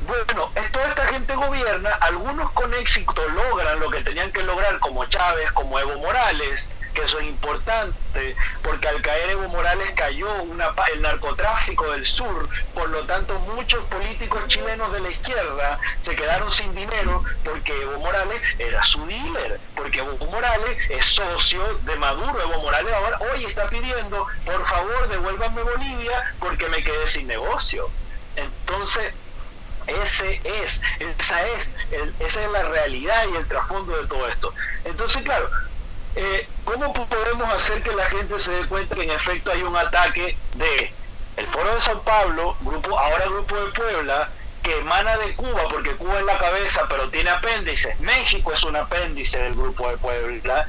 bueno, toda esta gente gobierna, algunos con éxito logran lo que tenían que lograr, como Chávez, como Evo Morales, que eso es importante, porque al caer Evo Morales cayó una, el narcotráfico del sur, por lo tanto muchos políticos chilenos de la izquierda se quedaron sin dinero porque Evo Morales era su dealer, porque Evo Morales es socio de Maduro, Evo Morales ahora hoy está pidiendo, por favor devuélvanme Bolivia porque me quedé sin negocio. Entonces, ese es, esa es, esa es la realidad y el trasfondo de todo esto. Entonces, claro, eh, ¿cómo podemos hacer que la gente se dé cuenta que en efecto hay un ataque de el Foro de San Pablo, grupo, ahora Grupo de Puebla, que emana de Cuba, porque Cuba es la cabeza, pero tiene apéndices. México es un apéndice del Grupo de Puebla.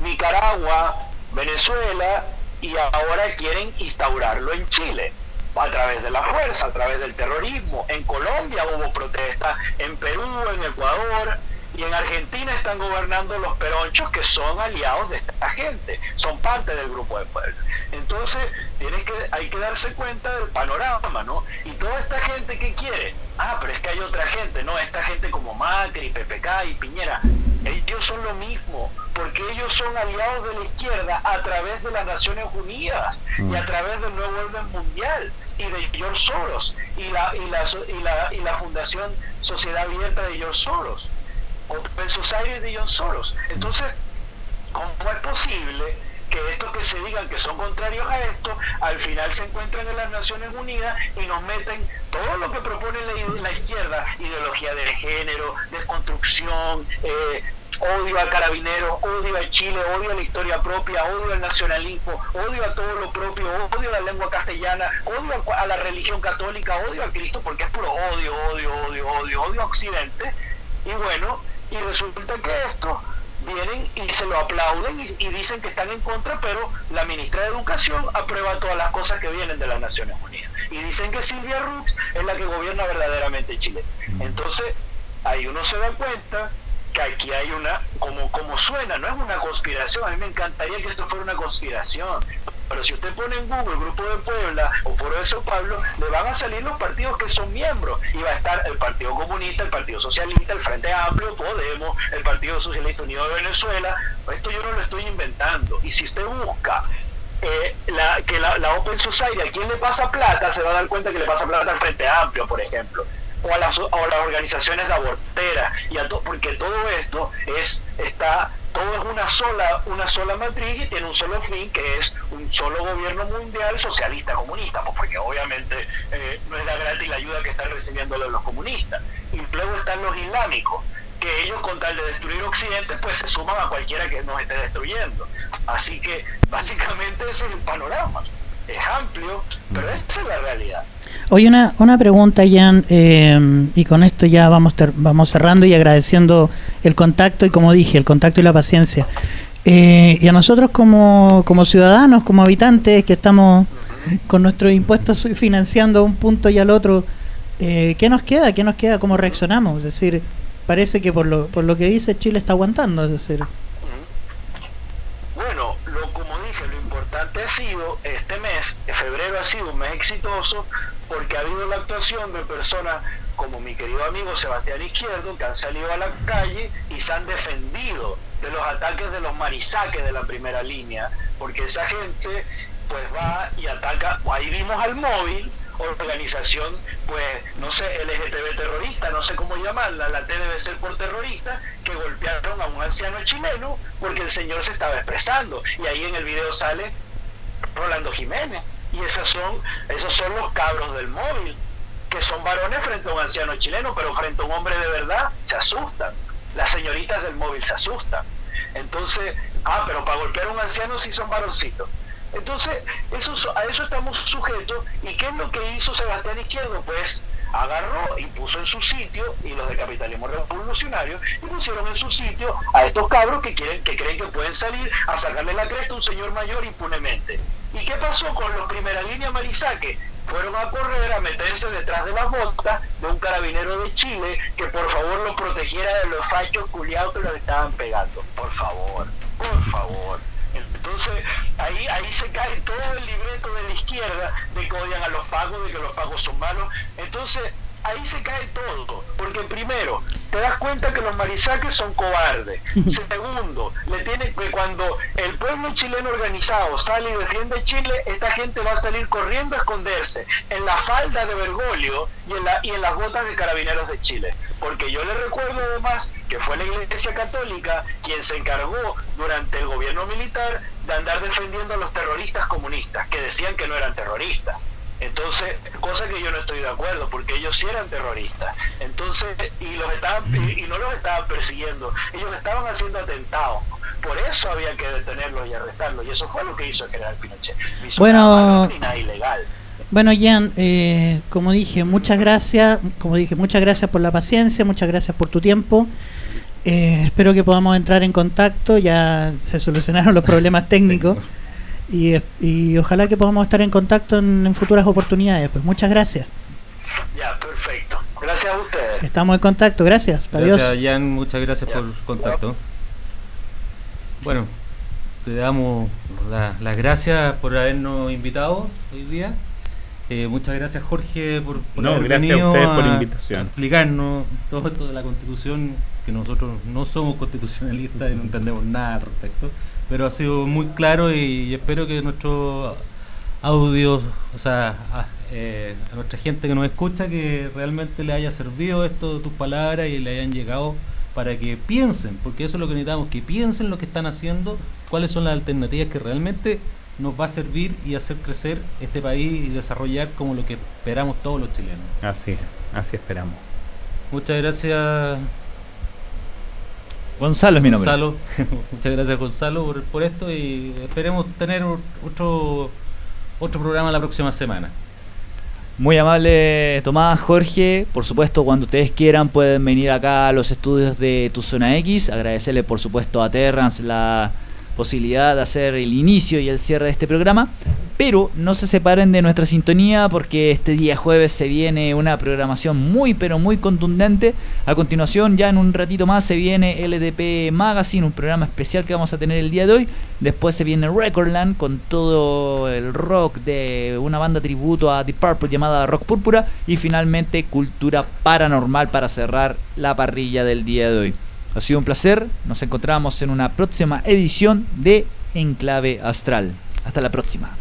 Nicaragua, Venezuela, y ahora quieren instaurarlo en Chile a través de la fuerza, a través del terrorismo. En Colombia hubo protestas, en Perú, en Ecuador, y en Argentina están gobernando los peronchos que son aliados de esta gente, son parte del grupo de pueblo. Entonces, tienes que, hay que darse cuenta del panorama, ¿no? Y toda esta gente que quiere, ah, pero es que hay otra gente, ¿no? Esta gente como Macri, PPK y Piñera, ellos son lo mismo, porque ellos son aliados de la izquierda a través de las Naciones Unidas y a mm. través del nuevo orden mundial y de George Soros y la, y la, y la, y la Fundación Sociedad Abierta de George Soros. Open Society de John Soros. Entonces, ¿cómo es posible que estos que se digan que son contrarios a esto, al final se encuentran en las Naciones Unidas y nos meten todo lo que propone la, izquierda, ideología de género, desconstrucción, eh, odio a carabineros, odio a Chile, odio a la historia propia, odio al nacionalismo, odio a todo lo propio, odio a la lengua castellana, odio a la religión católica, odio a Cristo, porque es puro odio, odio, odio, odio, odio a Occidente. Y bueno, y resulta que esto vienen y se lo aplauden y, dicen que están en contra, pero la ministra de Educación aprueba todas las cosas que vienen de las Naciones Unidas. Y dicen que Silvia Rux es la que gobierna verdaderamente Chile. Entonces, ahí uno se da cuenta que aquí hay una, como, como suena, no es una conspiración, a mí me encantaría que esto fuera una conspiración, pero si usted pone en Google Grupo de Puebla o Foro de Sao Paulo, le van a salir los partidos que son miembros. Y va a estar el Partido Comunista, el Partido Socialista, el Frente Amplio, Podemos, el Partido Socialista Unido de Venezuela. Esto yo no lo estoy inventando. Y si usted busca eh, la, que la, Open Society, a quién le pasa plata, se va a dar cuenta que le pasa plata al Frente Amplio, por ejemplo, o a las, o las organizaciones aborteras, y a porque todo esto es está todo es una sola, una sola matriz y tiene un solo fin, que es un solo gobierno mundial socialista comunista, pues porque obviamente eh, no es la gratis la ayuda que están recibiendo los comunistas. Y luego están los islámicos, que ellos con tal de destruir Occidente, pues se suman a cualquiera que nos esté destruyendo. Así que básicamente ese es el panorama. Es amplio, pero esa es la realidad. Oye, una, una pregunta, Jan, eh, y con esto ya vamos, vamos cerrando y agradeciendo el contacto y, como dije, el contacto y la paciencia. Eh, y a nosotros como, como ciudadanos, como habitantes que estamos con nuestros impuestos financiando un punto y al otro, eh, ¿qué nos queda? ¿Qué nos queda? ¿Cómo reaccionamos? Es decir, parece que por lo, por lo que dice Chile está aguantando, es decir. Bueno, lo, como dije, lo importante ha sido, este mes, febrero ha sido un mes exitoso porque ha habido la actuación de personas como mi querido amigo Sebastián Izquierdo, que han salido a la calle y se han defendido de los ataques de los marisaques de la primera línea, porque esa gente pues va y ataca, ahí vimos al móvil, organización, pues, no sé, LGTB terrorista, no sé cómo llamarla, la T debe ser por terrorista, que golpearon a un anciano chileno porque el señor se estaba expresando. Y ahí en el video sale Rolando Jiménez. Y esas son, esos son los cabros del móvil, que son varones frente a un anciano chileno, pero frente a un hombre de verdad se asustan. Las señoritas del móvil se asustan. Entonces, ah, pero para golpear a un anciano sí son varoncitos. Entonces, eso, a eso estamos sujetos. ¿Y qué es lo que hizo Sebastián Izquierdo? Pues agarró y puso en su sitio, y los de capitalismo revolucionario, y pusieron en su sitio a estos cabros que, quieren, que creen que pueden salir a sacarle la cresta a un señor mayor impunemente. ¿Y qué pasó con los primera línea Marisaque? Fueron a correr, a meterse detrás de las botas de un carabinero de Chile que por favor los protegiera de los fachos culiados que los estaban pegando. Por favor, por favor. Entonces ahí, ahí se cae todo el libreto de la izquierda de que odian a los pagos, de que los pagos son malos. Entonces ahí se cae todo. Porque primero, te das cuenta que los marisaques son cobardes. Segundo, le tiene que cuando el pueblo chileno organizado sale y defiende Chile, esta gente va a salir corriendo a esconderse en la falda de Bergoglio y en, la, y en las botas de carabineros de Chile. Porque yo le recuerdo además que fue la Iglesia Católica quien se encargó durante el gobierno militar de andar defendiendo a los terroristas comunistas, que decían que no eran terroristas. Entonces, cosa que yo no estoy de acuerdo, porque ellos sí eran terroristas. Entonces, y los estaban, y, no los estaban persiguiendo, ellos estaban haciendo atentados. Por eso había que detenerlos y arrestarlos, y eso fue lo que hizo el general Pinochet. bueno, ilegal. Bueno, Jan, eh, como dije, muchas gracias, como dije, muchas gracias por la paciencia, muchas gracias por tu tiempo. Eh, espero que podamos entrar en contacto, ya se solucionaron los problemas técnicos y, y ojalá que podamos estar en contacto en, en futuras oportunidades. Pues muchas gracias. Ya, perfecto. Gracias a ustedes. Estamos en contacto, gracias. Adiós. Gracias, Jan, muchas gracias Ya. por el contacto. Bueno, te damos la- las gracias por habernos invitado hoy día. Eh, muchas gracias, Jorge, por, por No, haber gracias a ustedes por la invitación. a explicarnos todo esto de la Constitución, que nosotros no somos constitucionalistas y no entendemos nada al respecto, pero ha sido muy claro y, y espero que nuestros audios, o sea, a, eh, a nuestra gente que nos escucha, que realmente le haya servido esto de tus palabras y le hayan llegado para que piensen, porque eso es lo que necesitamos, que piensen lo que están haciendo, cuáles son las alternativas que realmente nos va a servir y hacer crecer este país y desarrollar como lo que esperamos todos los chilenos. Así, así esperamos. Muchas gracias, Gonzalo es mi nombre. Gonzalo. Muchas gracias, Gonzalo, por, por esto y esperemos tener otro, otro programa la próxima semana. Muy amable Tomás, Jorge. Por supuesto, cuando ustedes quieran pueden venir acá a los estudios de Tu Zona X. Agradecerle por supuesto a Terrance la posibilidad de hacer el inicio y el cierre de este programa. Pero no se separen de nuestra sintonía porque este día jueves se viene una programación muy pero muy contundente. A continuación, ya en un ratito más, se viene LDP Magazine, un programa especial que vamos a tener el día de hoy. Después se viene Recordland con todo el rock de una banda tributo a Deep Purple llamada Rock Púrpura. Y finalmente Cultura Paranormal para cerrar la parrilla del día de hoy. Ha sido un placer. Nos encontramos en una próxima edición de Enclave Astral. Hasta la próxima.